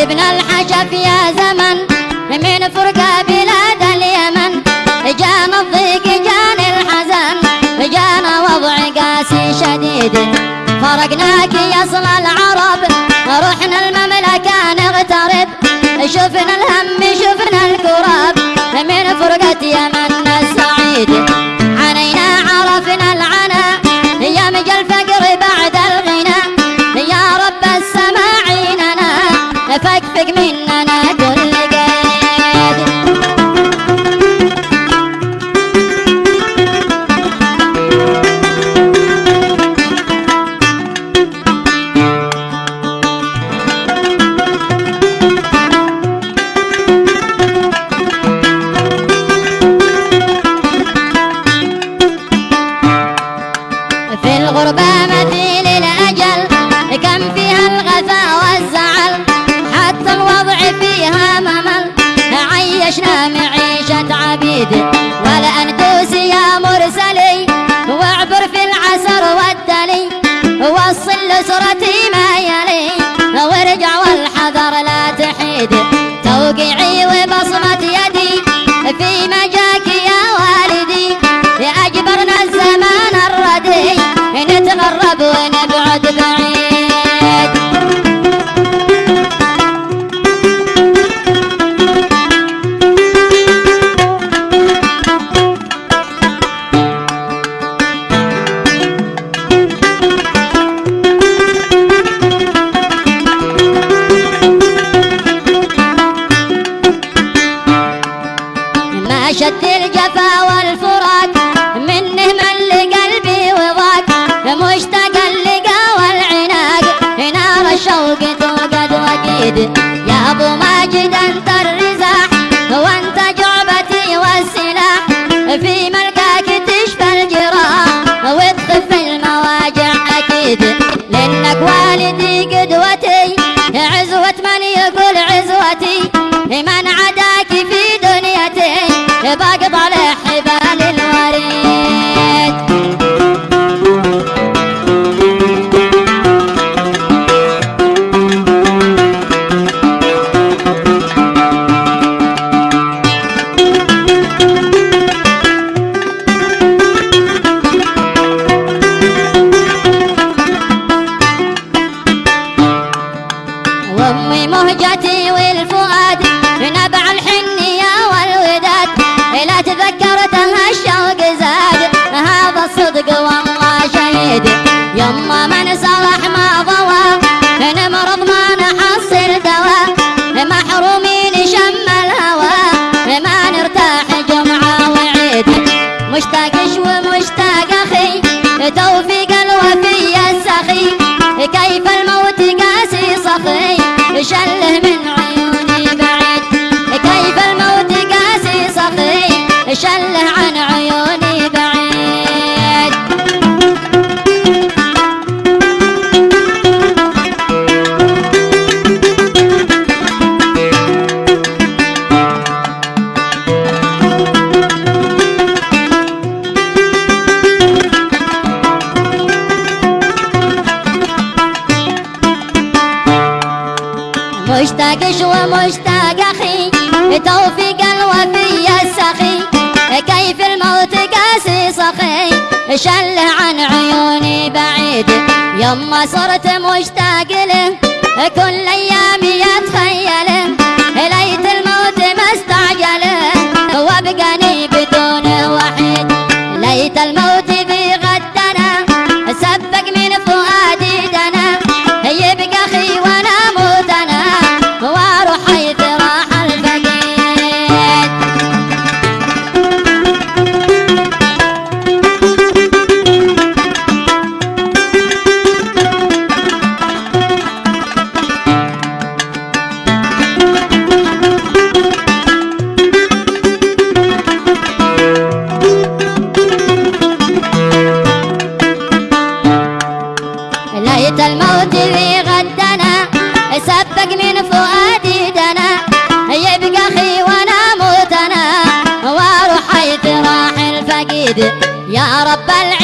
قلبنا الحشف يا زمن. من فرقة بلاد اليمن. جانا الضيق جانا الحزن. جانا وضع قاسي شديد. فرقناك يا صل العرب. رحنا المملكة نغترب. شفنا الهم شفنا الكرب من فرقة يمن. الغربة مثيل الأجل كم فيها الغفا والزعل حتى الوضع فيها ممل. عيشنا معيشة عبيد والأندوس يا مرسلي واعبر في العسر والدلي. وصل لأسرتي it Your mama مشتاق شو مشتاق أخي توفيق الوفي السخي كيف الموت قاسي صخي شله عن عيوني بعيد يما صرت مشتاق له كل أيامي يا رب العالمين